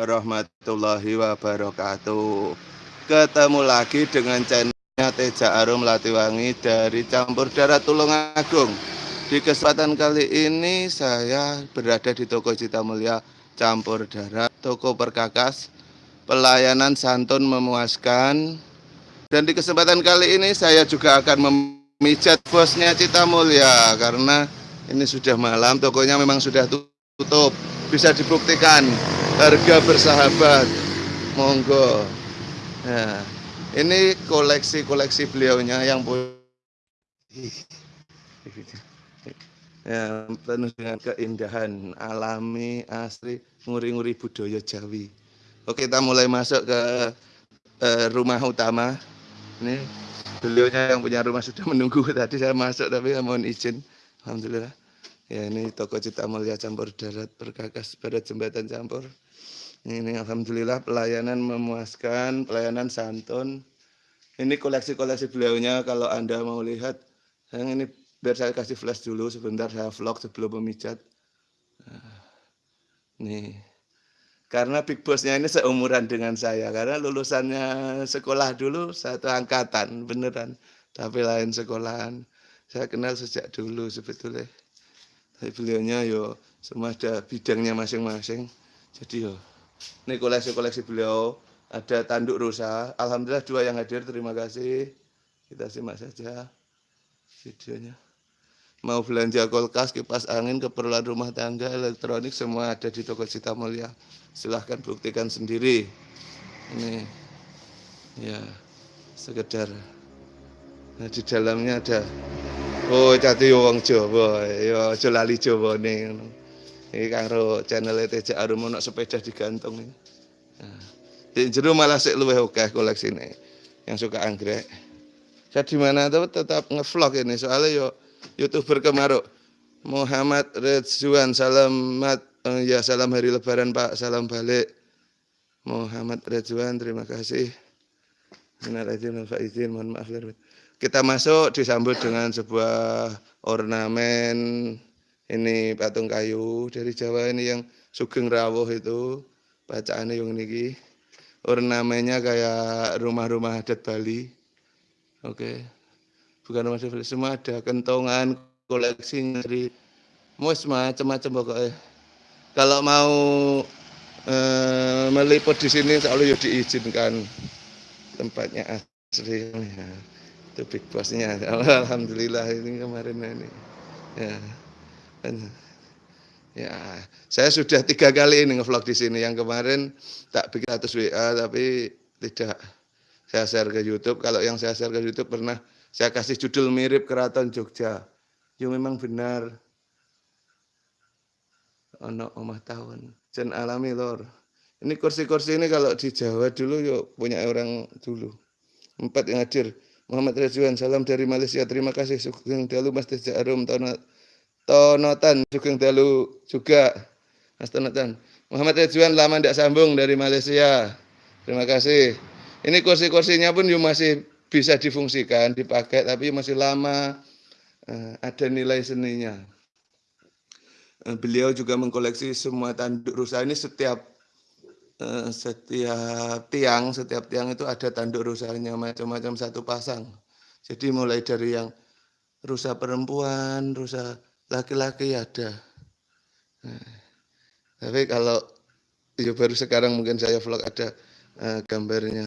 warahmatullahi wabarakatuh. Ketemu lagi dengan channelnya Teja Arum Latiwangi dari Campur Darat Tulungagung Di kesempatan kali ini saya berada di toko Cita Mulia Campur Darat Toko perkakas Pelayanan santun memuaskan. Dan di kesempatan kali ini saya juga akan memijat bosnya Cita Mulia Karena ini sudah malam tokonya memang sudah tutup. Bisa dibuktikan harga bersahabat. Monggo. Nah ini koleksi-koleksi beliaunya yang ya, penuh dengan keindahan alami asri nguri-nguri budaya Jawi. Oke kita mulai masuk ke eh, rumah utama. Ini beliaunya yang punya rumah sudah menunggu tadi saya masuk tapi mohon izin. Alhamdulillah. Ya ini toko Cita Mulia Campur Darat Perkakas pada jembatan campur. Ini Alhamdulillah pelayanan memuaskan, pelayanan santun. Ini koleksi-koleksi beliaunya kalau Anda mau lihat. Yang ini biar saya kasih flash dulu sebentar saya vlog sebelum memijat. Nah, nih. Karena big bossnya ini seumuran dengan saya. Karena lulusannya sekolah dulu satu angkatan beneran. Tapi lain sekolahan. Saya kenal sejak dulu sebetulnya tapi beliaunya yo semua ada bidangnya masing-masing jadi yo ini koleksi-koleksi beliau. Ada tanduk rusa alhamdulillah dua yang hadir. Terima kasih. Kita simak saja videonya. Mau belanja kulkas kipas angin keperluan rumah tangga elektronik semua ada di toko Cita Mulia. Silahkan buktikan sendiri. Ini ya sekedar. Nah, di dalamnya ada. Oh, cati wong Jawa, ya lali Jawane ngono. Iki karo channel TJ Arum ono sepeda digantung iki. Nah, di jero malah sik luwih akeh koleksine yang suka anggrek. Saya di mana tuh tetap ngevlog ini soalnya yo youtuber kemaruk. Muhammad Ridwan selamat uh, ya salam hari lebaran Pak. Salam balik. Muhammad Ridwan terima kasih. Izin mohon maaf kita masuk disambut dengan sebuah ornamen ini patung kayu dari Jawa ini yang Sugeng Rawuh itu. Bacaannya yang ini ornamennya kayak rumah-rumah adat Bali. Oke. Bukan rumah adat Bali semua ada kentongan koleksi dari mus macam-macam pokoknya. Kalau mau eh, meliput di sini selalu ya diizinkan. Tempatnya asli ya itu big bossnya. Alhamdulillah ini kemarin ini. Ya ya saya sudah tiga kali ini ngevlog di sini. Yang kemarin tak bikin status WA tapi tidak saya share ke YouTube. Kalau yang saya share ke YouTube pernah saya kasih judul mirip keraton Jogja. Ya memang benar. Ono omah tahun. Jen alami lor. Ini kursi-kursi ini kalau di Jawa dulu yuk punya orang dulu. Empat yang hadir. Muhammad Rizwan, salam dari Malaysia. Terima kasih. Sugeng Dalu Mas Teja Arum Tonotan Sugeng Dalu juga Mas Tonotan. Muhammad Rizwan lama tidak sambung dari Malaysia. Terima kasih. Ini kursi-kursinya pun masih bisa difungsikan, dipakai, tapi masih lama. Eh, ada nilai seninya. Eh, beliau juga mengkoleksi semua tanduk rusa ini setiap Eh, setiap tiang, setiap tiang itu ada tanduk rusanya macam-macam satu pasang. Jadi mulai dari yang rusa perempuan, rusa laki-laki ada. Nah, tapi kalau ya baru sekarang mungkin saya vlog ada uh, gambarnya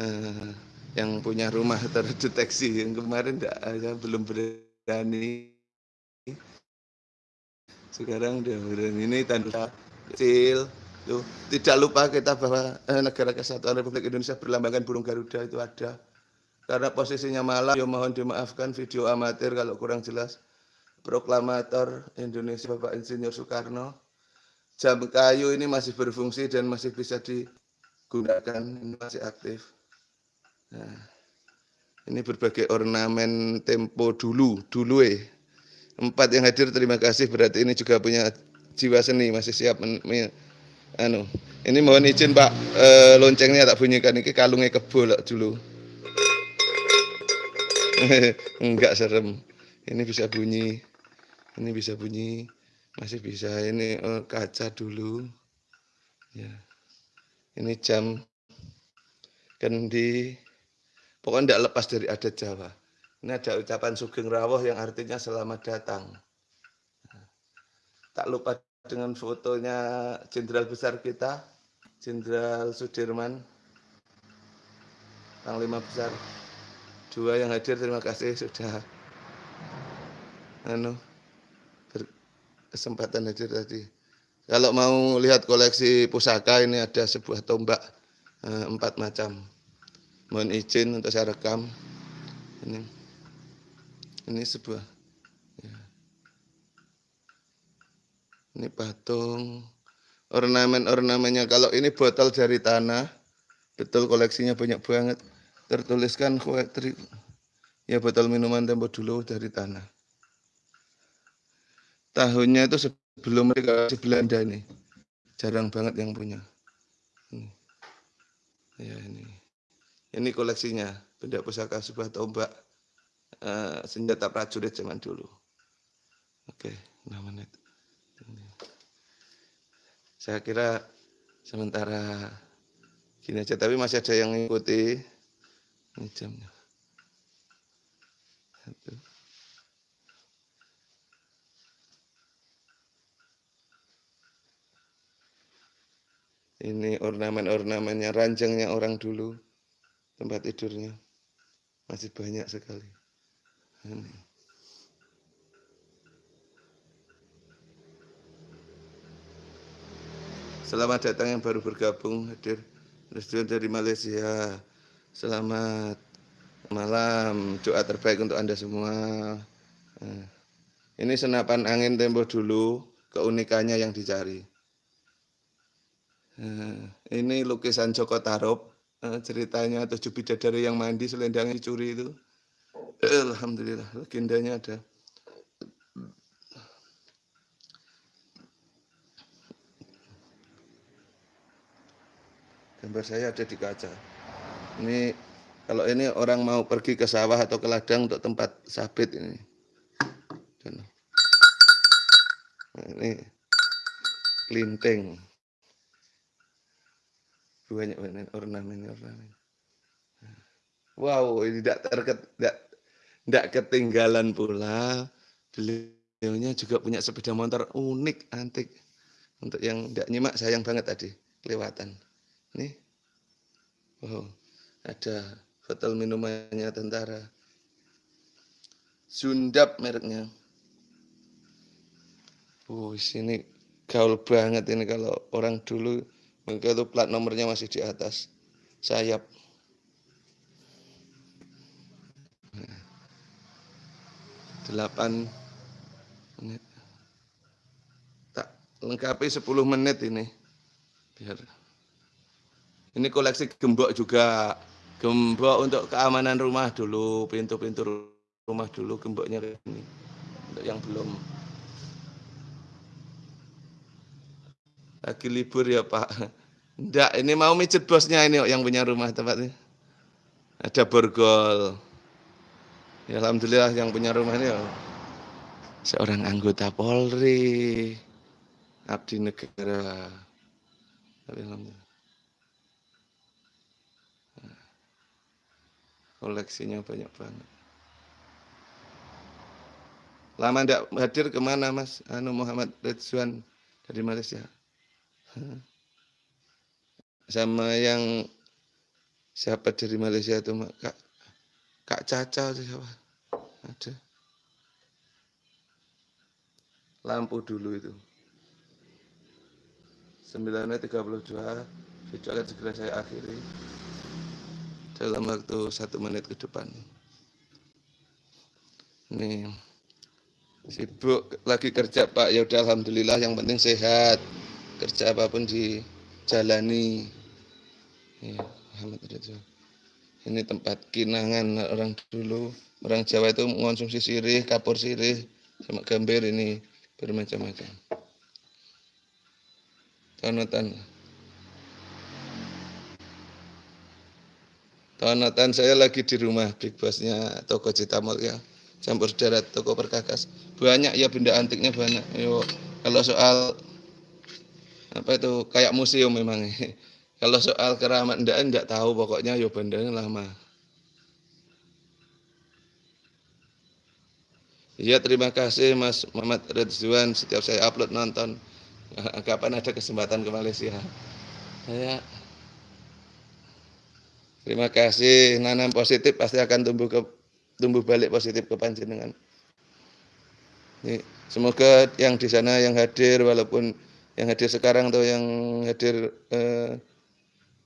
uh, yang punya rumah terdeteksi yang kemarin tidak saya belum berani sekarang udah berani ini tanduk kecil Tuh, tidak lupa kita bahwa eh, negara kesatuan Republik Indonesia berlambangkan burung Garuda itu ada. Karena posisinya malam, ya mohon dimaafkan video amatir kalau kurang jelas. Proklamator Indonesia Bapak Insinyur Soekarno. Jam kayu ini masih berfungsi dan masih bisa digunakan, ini masih aktif. Nah, ini berbagai ornamen tempo dulu, dulu eh. Empat yang hadir terima kasih, berarti ini juga punya jiwa seni, masih siap anu ini mohon izin Pak e, loncengnya tak bunyikan ini kalungnya kebo dulu enggak serem ini bisa bunyi ini bisa bunyi masih bisa ini oh, kaca dulu ya Ini jam kendi. Pokoknya tidak lepas dari adat Jawa. Ini ada ucapan Sugeng Rawuh yang artinya selamat datang. Tak lupa dengan fotonya Jenderal Besar kita, Jenderal Sudirman, Panglima Besar. Dua yang hadir, terima kasih sudah anu, kesempatan hadir tadi. Kalau mau lihat koleksi pusaka ini ada sebuah tombak eh, empat macam. Mohon izin untuk saya rekam. Ini, ini sebuah. Ya. Ini patung. Ornamen-ornamennya. Kalau ini botol dari tanah. Betul koleksinya banyak banget. Tertuliskan ya botol minuman tempo dulu dari tanah. Tahunnya itu belum mereka di Belanda ini. Jarang banget yang punya. Ini. ya ini. Ini koleksinya. Benda pusaka sebuah tombak uh, senjata prajurit zaman dulu. Oke enam menit. Saya kira sementara gini aja tapi masih ada yang mengikuti ini jamnya. Satu. Ini ornamen-ornamennya, ranjangnya orang dulu. Tempat tidurnya. Masih banyak sekali. Ini. Selamat datang yang baru bergabung hadir Resident dari Malaysia. Selamat malam. Doa terbaik untuk Anda semua. Nah, ini senapan angin tempo dulu, keunikannya yang dicari. Nah, ini lukisan Joko Tarub. Nah, ceritanya tujuh bidadari yang mandi selendangnya dicuri itu. Alhamdulillah, legendanya ada. Gambar saya ada di kaca. Ini kalau ini orang mau pergi ke sawah atau ke ladang untuk tempat sabit ini. Nah, ini kelinting banyak banyak ornamen ornamen. Wow ini tidak terket tidak tidak ketinggalan pula. Beliaunya juga punya sepeda motor unik antik. Untuk yang tidak nyimak sayang banget tadi kelewatan. Nih. Wow ada botol minumannya tentara. Sundap mereknya. Oh, sini gaul banget ini kalau orang dulu maka itu plat nomornya masih di atas sayap. Delapan menit. Tak lengkapi 10 menit ini. Biar. Ini koleksi gembok juga. Gembok untuk keamanan rumah dulu, pintu-pintu rumah dulu gemboknya ini. Untuk yang belum Lagi libur ya Pak. Enggak, ini mau mijet bosnya ini yang punya rumah tempat ini. Ada borgol. Ya Alhamdulillah yang punya rumah ini ya. Seorang anggota Polri. Abdi negara. Tapi Alhamdulillah. koleksinya banyak banget. Lama tidak hadir ke mana Mas Anu Muhammad Ridwan dari Malaysia? Sama yang siapa dari Malaysia itu kak kak Caca itu siapa? Ada. Lampu dulu itu. 9.32 video akan segera saya akhiri. Dalam waktu satu menit ke depan. Ini sibuk lagi kerja Pak. Ya udah Alhamdulillah yang penting sehat kerja apa pun dijalani. Ya, ini tempat kinangan orang dulu. Orang Jawa itu mengonsumsi sirih kapur sirih sama gambir ini bermacam-macam. Tonatan. Tonatan saya lagi di rumah big bossnya toko Citamol ya. Campur darat toko perkakas. Banyak ya benda antiknya banyak. Yo, kalau soal apa itu kayak museum memang Kalau soal keramat ndak ndak tahu pokoknya yo bandengnya lama. Iya terima kasih Mas Muhammad Ridwan setiap saya upload nonton. Kapan ada kesempatan ke Malaysia? Ya. Terima kasih nanam positif pasti akan tumbuh ke tumbuh balik positif ke panjenengan. Semoga yang di sana yang hadir walaupun yang hadir sekarang atau yang hadir eh,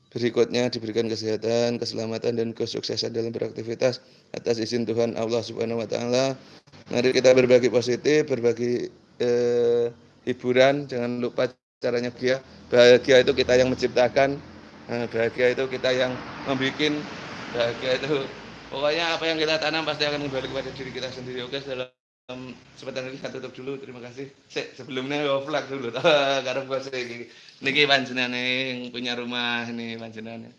berikutnya diberikan kesehatan, keselamatan dan kesuksesan dalam beraktivitas atas izin Tuhan Allah Subhanahu wa taala. Mari kita berbagi positif, berbagi eh, hiburan, jangan lupa caranya bahagia. Bahagia itu kita yang menciptakan, eh, bahagia itu kita yang membuat, bahagia itu pokoknya apa yang kita tanam pasti akan kembali kepada diri kita sendiri. Oke, dalam sebentar lagi tutup dulu. Terima kasih. Se, sebelumnya vlog dulu. Karena bos ini, niki panjenengan yang punya rumah ini panjenengan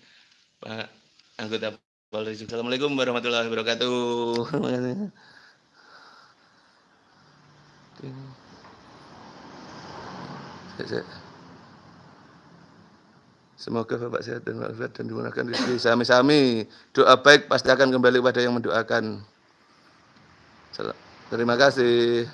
Pak anggota Polri. Assalamualaikum warahmatullahi wabarakatuh. Semoga Bapak sehat dan walafiat dan dimudahkan rezeki sami-sami. Doa baik pasti akan kembali kepada yang mendoakan. Terima kasih.